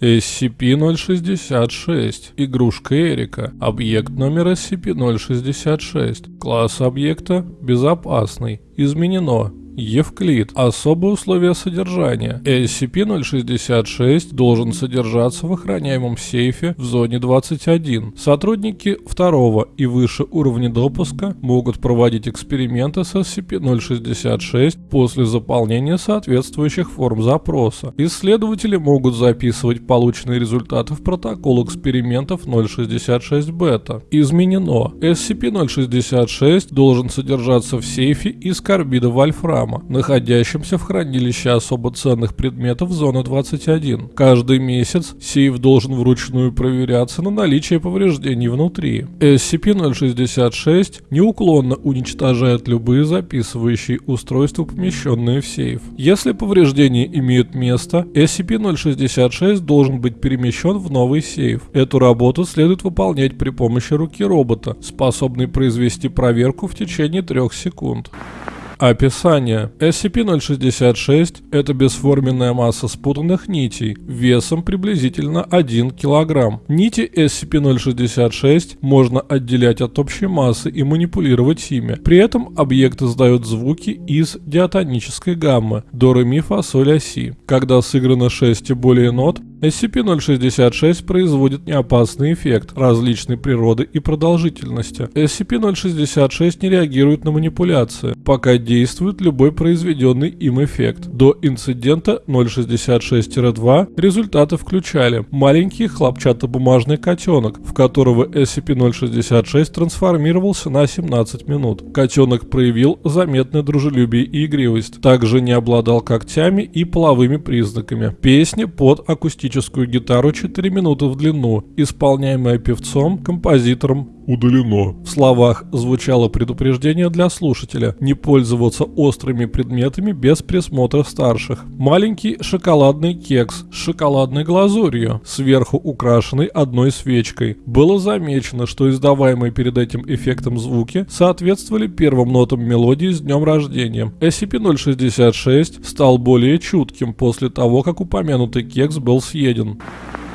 SCP-066. Игрушка Эрика. Объект номер SCP-066. Класс объекта безопасный. Изменено. Евклид. Особые условия содержания. SCP-066 должен содержаться в охраняемом сейфе в зоне 21. Сотрудники второго и выше уровня допуска могут проводить эксперименты с SCP-066 после заполнения соответствующих форм запроса. Исследователи могут записывать полученные результаты в протокол экспериментов 066 бета. Изменено. SCP-066 должен содержаться в сейфе из карбида вольфрама храма, находящемся в хранилище особо ценных предметов зоны 21. Каждый месяц сейф должен вручную проверяться на наличие повреждений внутри. SCP-066 неуклонно уничтожает любые записывающие устройства, помещенные в сейф. Если повреждения имеют место, SCP-066 должен быть перемещен в новый сейф. Эту работу следует выполнять при помощи руки робота, способной произвести проверку в течение трех секунд. Описание. SCP-066 – это бесформенная масса спутанных нитей весом приблизительно 1 кг. Нити SCP-066 можно отделять от общей массы и манипулировать ими. При этом объект издает звуки из диатонической гаммы до ре ми фа соль ля си. Когда сыграно 6 и более нот, SCP-066 производит неопасный эффект различной природы и продолжительности. SCP-066 не реагирует на манипуляции, пока действует любой произведенный им эффект. До инцидента 066-2 результаты включали маленький хлопчатобумажный котенок, в которого SCP-066 трансформировался на 17 минут. Котенок проявил заметное дружелюбие и игривость, также не обладал когтями и половыми признаками. Песни под акустическим акустическую гитару 4 минуты в длину, исполняемая певцом, композитором, удалено. В словах звучало предупреждение для слушателя не пользоваться острыми предметами без присмотра старших. Маленький шоколадный кекс с шоколадной глазурью, сверху украшенный одной свечкой. Было замечено, что издаваемые перед этим эффектом звуки соответствовали первым нотам мелодии с днем рождения. SCP-066 стал более чутким после того, как упомянутый кекс был съеден.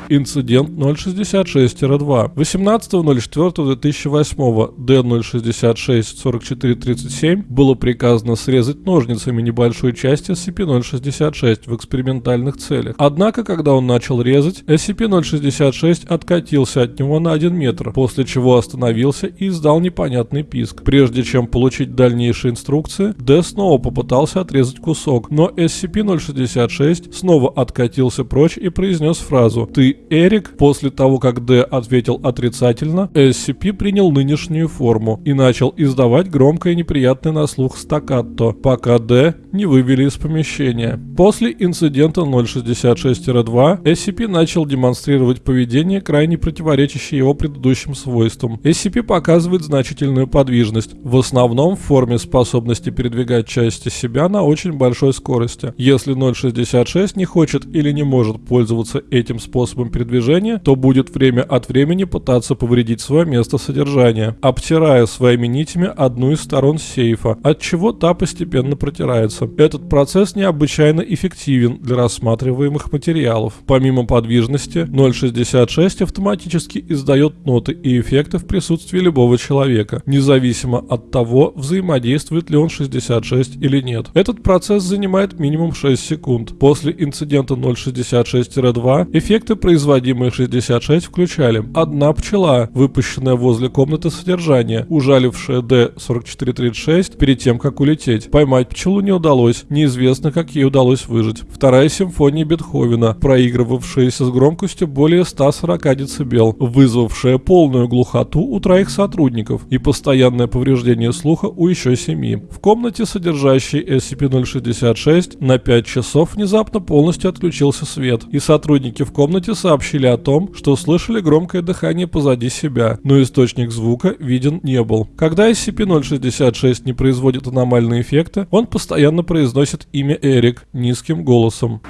Инцидент 066-2. 18.04.2008 D066-4437 было приказано срезать ножницами небольшую часть SCP-066 в экспериментальных целях. Однако, когда он начал резать, SCP-066 откатился от него на 1 метр, после чего остановился и издал непонятный писк. Прежде чем получить дальнейшие инструкции, D снова попытался отрезать кусок, но SCP-066 снова откатился прочь и произнес фразу «Ты Эрик, после того, как Д ответил отрицательно, SCP принял нынешнюю форму и начал издавать громкое неприятное на слух стаккато, пока Д не вывели из помещения. После инцидента 066-2 SCP начал демонстрировать поведение, крайне противоречащее его предыдущим свойствам. SCP показывает значительную подвижность, в основном в форме способности передвигать части себя на очень большой скорости. Если 066 не хочет или не может пользоваться этим способом передвижения, то будет время от времени пытаться повредить свое место содержания, обтирая своими нитями одну из сторон сейфа, от чего та постепенно протирается. Этот процесс необычайно эффективен для рассматриваемых материалов. Помимо подвижности, 0.66 автоматически издает ноты и эффекты в присутствии любого человека, независимо от того, взаимодействует ли он 66 или нет. Этот процесс занимает минимум 6 секунд. После инцидента 0.66-2 эффекты производимые 66 включали одна пчела, выпущенная возле комнаты содержания, ужалившая D-4436 перед тем, как улететь. Поймать пчелу не удалось, неизвестно, как ей удалось выжить. Вторая симфония Бетховена, проигрывавшаяся с громкостью более 140 дБ, вызвавшая полную глухоту у троих сотрудников и постоянное повреждение слуха у еще семи. В комнате, содержащей SCP-066, на 5 часов внезапно полностью отключился свет, и сотрудники в комнате сообщили о том, что слышали громкое дыхание позади себя, но источник звука виден не был. Когда SCP-066 не производит аномальные эффекты, он постоянно произносит имя Эрик низким голосом.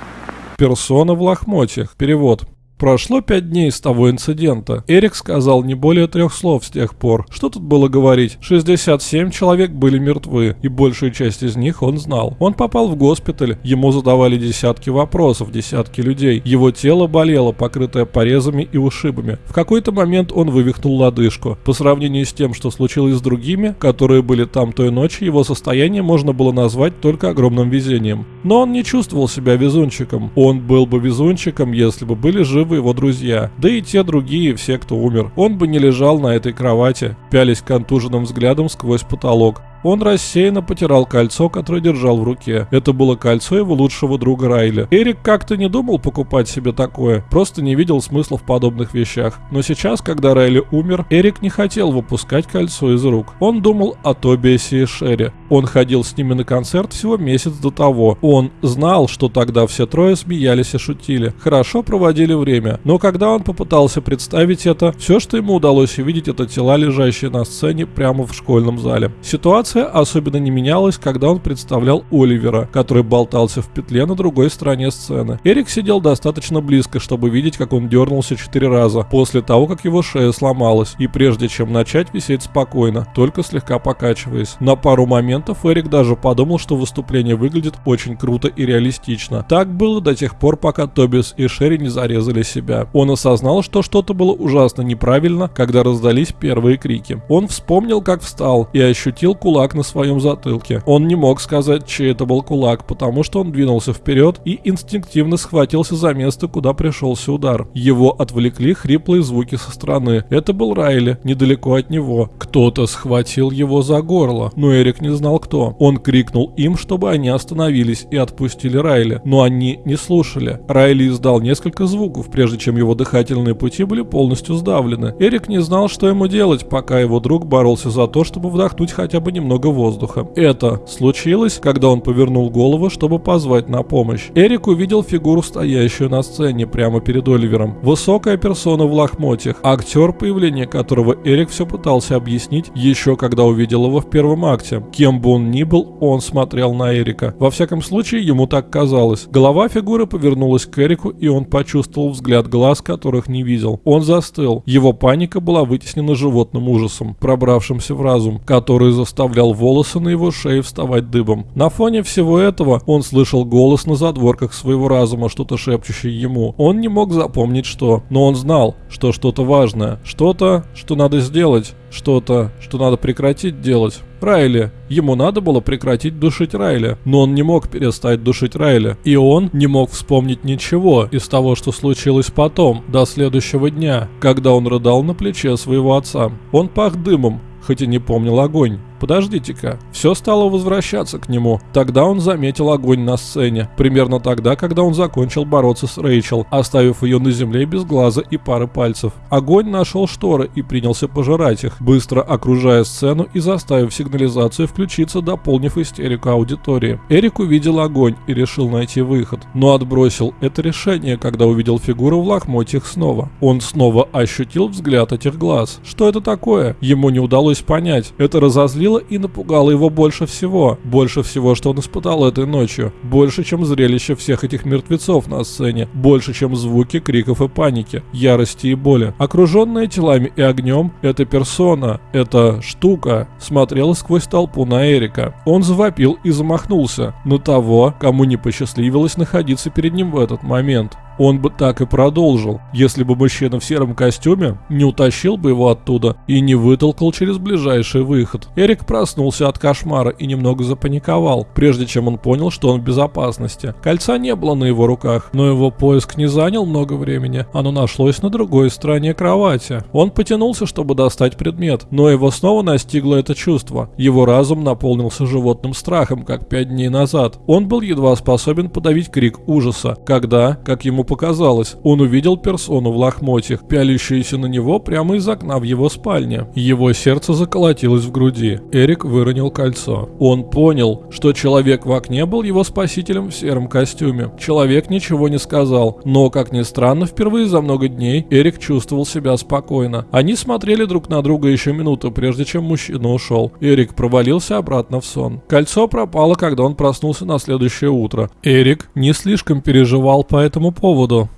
Персона в лохмотьях. Перевод. Прошло пять дней с того инцидента. Эрик сказал не более трех слов с тех пор. Что тут было говорить? 67 человек были мертвы, и большую часть из них он знал. Он попал в госпиталь, ему задавали десятки вопросов, десятки людей. Его тело болело, покрытое порезами и ушибами. В какой-то момент он вывихнул лодыжку. По сравнению с тем, что случилось с другими, которые были там той ночью, его состояние можно было назвать только огромным везением. Но он не чувствовал себя везунчиком. Он был бы везунчиком, если бы были живы его друзья. Да и те другие, все, кто умер. Он бы не лежал на этой кровати, пялись контуженным взглядом сквозь потолок. Он рассеянно потирал кольцо, которое держал в руке. Это было кольцо его лучшего друга Райли. Эрик как-то не думал покупать себе такое, просто не видел смысла в подобных вещах. Но сейчас, когда Райли умер, Эрик не хотел выпускать кольцо из рук. Он думал о Тобиасе и Шерри. Он ходил с ними на концерт всего месяц до того. Он знал, что тогда все трое смеялись и шутили. Хорошо проводили время. Но когда он попытался представить это, все, что ему удалось увидеть, это тела, лежащие на сцене прямо в школьном зале. Ситуация Ситуация особенно не менялась, когда он представлял Оливера, который болтался в петле на другой стороне сцены. Эрик сидел достаточно близко, чтобы видеть, как он дернулся четыре раза, после того, как его шея сломалась, и прежде чем начать висеть спокойно, только слегка покачиваясь. На пару моментов Эрик даже подумал, что выступление выглядит очень круто и реалистично. Так было до тех пор, пока Тобис и Шерри не зарезали себя. Он осознал, что что-то было ужасно неправильно, когда раздались первые крики. Он вспомнил, как встал и ощутил кулак кулак на своем затылке. Он не мог сказать, чей это был кулак, потому что он двинулся вперед и инстинктивно схватился за место, куда пришелся удар. Его отвлекли хриплые звуки со стороны. Это был Райли, недалеко от него. Кто-то схватил его за горло, но Эрик не знал кто. Он крикнул им, чтобы они остановились и отпустили Райли, но они не слушали. Райли издал несколько звуков, прежде чем его дыхательные пути были полностью сдавлены. Эрик не знал, что ему делать, пока его друг боролся за то, чтобы вдохнуть хотя бы немного много воздуха. Это случилось, когда он повернул голову, чтобы позвать на помощь. Эрик увидел фигуру, стоящую на сцене прямо перед Оливером. Высокая персона в лохмотьях, актер, появление которого Эрик все пытался объяснить, еще когда увидел его в первом акте. Кем бы он ни был, он смотрел на Эрика. Во всяком случае, ему так казалось. Голова фигуры повернулась к Эрику, и он почувствовал взгляд глаз, которых не видел. Он застыл. Его паника была вытеснена животным ужасом, пробравшимся в разум, который заставлял заставлял волосы на его шее вставать дыбом. На фоне всего этого он слышал голос на задворках своего разума, что-то шепчущее ему. Он не мог запомнить что, но он знал, что что-то важное, что-то, что надо сделать, что-то, что надо прекратить делать. Райли. Ему надо было прекратить душить Райли, но он не мог перестать душить Райли. И он не мог вспомнить ничего из того, что случилось потом, до следующего дня, когда он рыдал на плече своего отца. Он пах дымом, хоть и не помнил огонь. Подождите-ка, все стало возвращаться к нему. Тогда он заметил огонь на сцене, примерно тогда, когда он закончил бороться с Рэйчел, оставив ее на земле без глаза и пары пальцев. Огонь нашел шторы и принялся пожирать их, быстро окружая сцену и заставив сигнализацию включиться, дополнив истерику аудитории. Эрик увидел огонь и решил найти выход, но отбросил это решение, когда увидел фигуру в лохмотьях снова. Он снова ощутил взгляд этих глаз. Что это такое? Ему не удалось понять. Это разозлило удивило и напугало его больше всего. Больше всего, что он испытал этой ночью. Больше, чем зрелище всех этих мертвецов на сцене. Больше, чем звуки криков и паники, ярости и боли. Окруженная телами и огнем, эта персона, эта штука смотрела сквозь толпу на Эрика. Он завопил и замахнулся на того, кому не посчастливилось находиться перед ним в этот момент. Он бы так и продолжил, если бы мужчина в сером костюме не утащил бы его оттуда и не вытолкал через ближайший выход. Эрик проснулся от кошмара и немного запаниковал, прежде чем он понял, что он в безопасности. Кольца не было на его руках, но его поиск не занял много времени. Оно нашлось на другой стороне кровати. Он потянулся, чтобы достать предмет, но его снова настигло это чувство. Его разум наполнился животным страхом, как пять дней назад. Он был едва способен подавить крик ужаса, когда, как ему показалось. Он увидел персону в лохмотьях, пялящуюся на него прямо из окна в его спальне. Его сердце заколотилось в груди. Эрик выронил кольцо. Он понял, что человек в окне был его спасителем в сером костюме. Человек ничего не сказал, но, как ни странно, впервые за много дней Эрик чувствовал себя спокойно. Они смотрели друг на друга еще минуту, прежде чем мужчина ушел. Эрик провалился обратно в сон. Кольцо пропало, когда он проснулся на следующее утро. Эрик не слишком переживал по этому поводу поводу.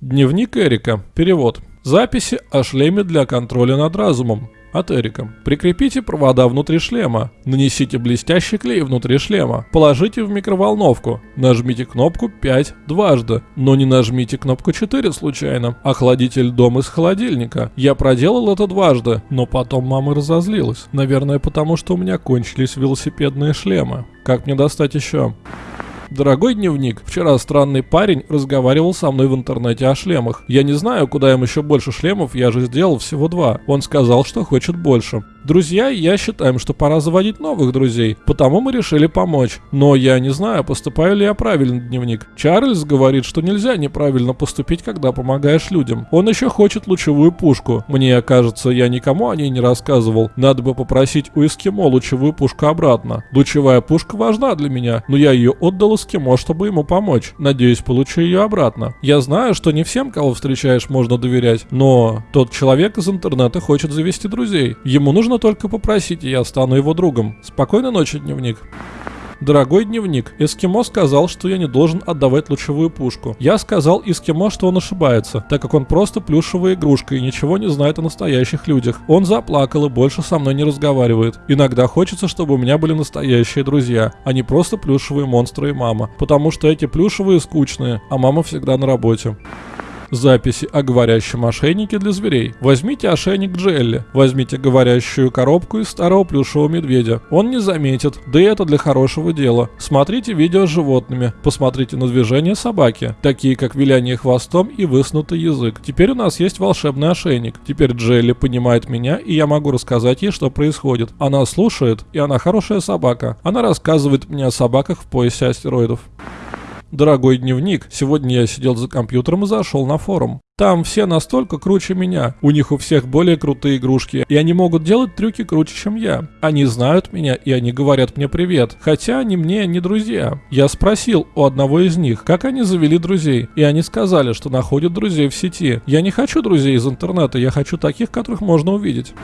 Дневник Эрика. Перевод. Записи о шлеме для контроля над разумом. От Эрика. Прикрепите провода внутри шлема. Нанесите блестящий клей внутри шлема. Положите в микроволновку. Нажмите кнопку 5 дважды. Но не нажмите кнопку 4 случайно. Охладите льдом из холодильника. Я проделал это дважды, но потом мама разозлилась. Наверное, потому что у меня кончились велосипедные шлемы. Как мне достать еще? Дорогой дневник, вчера странный парень разговаривал со мной в интернете о шлемах. Я не знаю, куда им еще больше шлемов, я же сделал всего два. Он сказал, что хочет больше. Друзья я считаем, что пора заводить новых друзей, потому мы решили помочь. Но я не знаю, поступаю ли я правильно, дневник. Чарльз говорит, что нельзя неправильно поступить, когда помогаешь людям. Он еще хочет лучевую пушку. Мне кажется, я никому о ней не рассказывал. Надо бы попросить у эскимо лучевую пушку обратно. Лучевая пушка важна для меня, но я ее отдал эскимо, чтобы ему помочь. Надеюсь, получу ее обратно. Я знаю, что не всем, кого встречаешь, можно доверять, но тот человек из интернета хочет завести друзей. Ему Нужно только попросить, и я стану его другом. Спокойной ночи, дневник. Дорогой дневник, Эскимо сказал, что я не должен отдавать лучевую пушку. Я сказал Эскимо, что он ошибается, так как он просто плюшевая игрушка и ничего не знает о настоящих людях. Он заплакал и больше со мной не разговаривает. Иногда хочется, чтобы у меня были настоящие друзья, а не просто плюшевые монстры и мама. Потому что эти плюшевые скучные, а мама всегда на работе. Записи о говорящем ошейнике для зверей. Возьмите ошейник Джелли. Возьмите говорящую коробку из старого плюшевого медведя. Он не заметит, да и это для хорошего дела. Смотрите видео с животными. Посмотрите на движения собаки, такие как виляние хвостом и высунутый язык. Теперь у нас есть волшебный ошейник. Теперь Джелли понимает меня, и я могу рассказать ей, что происходит. Она слушает, и она хорошая собака. Она рассказывает мне о собаках в поясе астероидов. Дорогой дневник, сегодня я сидел за компьютером и зашел на форум. Там все настолько круче меня. У них у всех более крутые игрушки, и они могут делать трюки круче, чем я. Они знают меня, и они говорят мне привет, хотя они мне не друзья. Я спросил у одного из них, как они завели друзей, и они сказали, что находят друзей в сети. Я не хочу друзей из интернета, я хочу таких, которых можно увидеть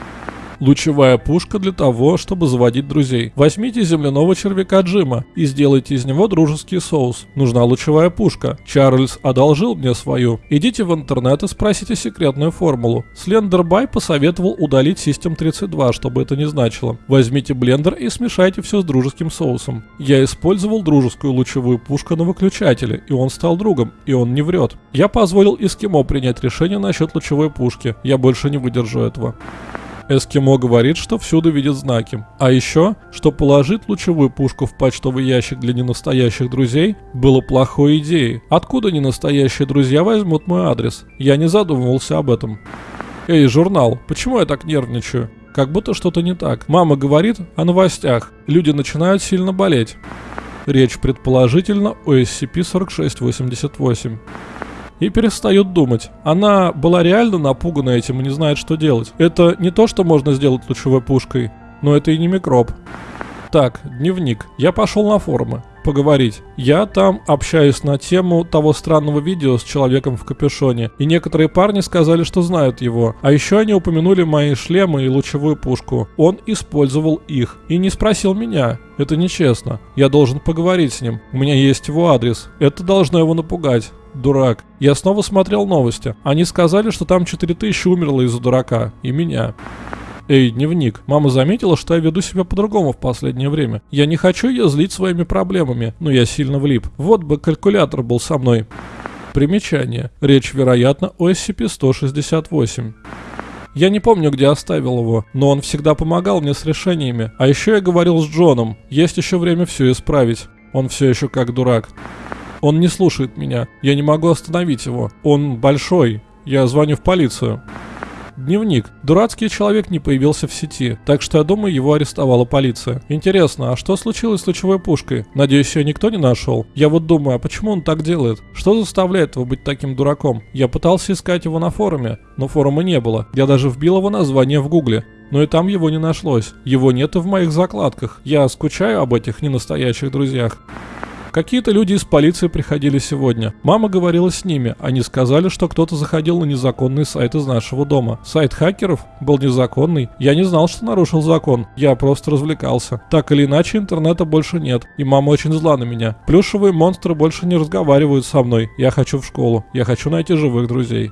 лучевая пушка для того, чтобы заводить друзей. Возьмите земляного червяка Джима и сделайте из него дружеский соус. Нужна лучевая пушка. Чарльз одолжил мне свою. Идите в интернет и спросите секретную формулу. Слендербай посоветовал удалить System 32, чтобы это не значило. Возьмите блендер и смешайте все с дружеским соусом. Я использовал дружескую лучевую пушку на выключателе, и он стал другом, и он не врет. Я позволил Эскимо принять решение насчет лучевой пушки. Я больше не выдержу этого. Эскимо говорит, что всюду видит знаки. А еще, что положить лучевую пушку в почтовый ящик для ненастоящих друзей было плохой идеей. Откуда ненастоящие друзья возьмут мой адрес? Я не задумывался об этом. Эй, журнал, почему я так нервничаю? Как будто что-то не так. Мама говорит о новостях. Люди начинают сильно болеть. Речь предположительно о SCP-4688 и перестает думать. Она была реально напугана этим и не знает, что делать. Это не то, что можно сделать лучевой пушкой, но это и не микроб. Так, дневник. Я пошел на форумы поговорить. Я там общаюсь на тему того странного видео с человеком в капюшоне, и некоторые парни сказали, что знают его. А еще они упомянули мои шлемы и лучевую пушку. Он использовал их и не спросил меня. Это нечестно. Я должен поговорить с ним. У меня есть его адрес. Это должно его напугать дурак. Я снова смотрел новости. Они сказали, что там 4000 умерло из-за дурака. И меня. Эй, дневник, мама заметила, что я веду себя по-другому в последнее время. Я не хочу ее злить своими проблемами, но я сильно влип. Вот бы калькулятор был со мной. Примечание. Речь, вероятно, о SCP-168. Я не помню, где оставил его, но он всегда помогал мне с решениями. А еще я говорил с Джоном. Есть еще время все исправить. Он все еще как дурак. Он не слушает меня. Я не могу остановить его. Он большой. Я звоню в полицию. Дневник. Дурацкий человек не появился в сети, так что я думаю, его арестовала полиция. Интересно, а что случилось с лучевой пушкой? Надеюсь, ее никто не нашел. Я вот думаю, а почему он так делает? Что заставляет его быть таким дураком? Я пытался искать его на форуме, но форума не было. Я даже вбил его название в гугле. Но и там его не нашлось. Его нет и в моих закладках. Я скучаю об этих ненастоящих друзьях. Какие-то люди из полиции приходили сегодня. Мама говорила с ними. Они сказали, что кто-то заходил на незаконный сайт из нашего дома. Сайт хакеров был незаконный. Я не знал, что нарушил закон. Я просто развлекался. Так или иначе, интернета больше нет. И мама очень зла на меня. Плюшевые монстры больше не разговаривают со мной. Я хочу в школу. Я хочу найти живых друзей.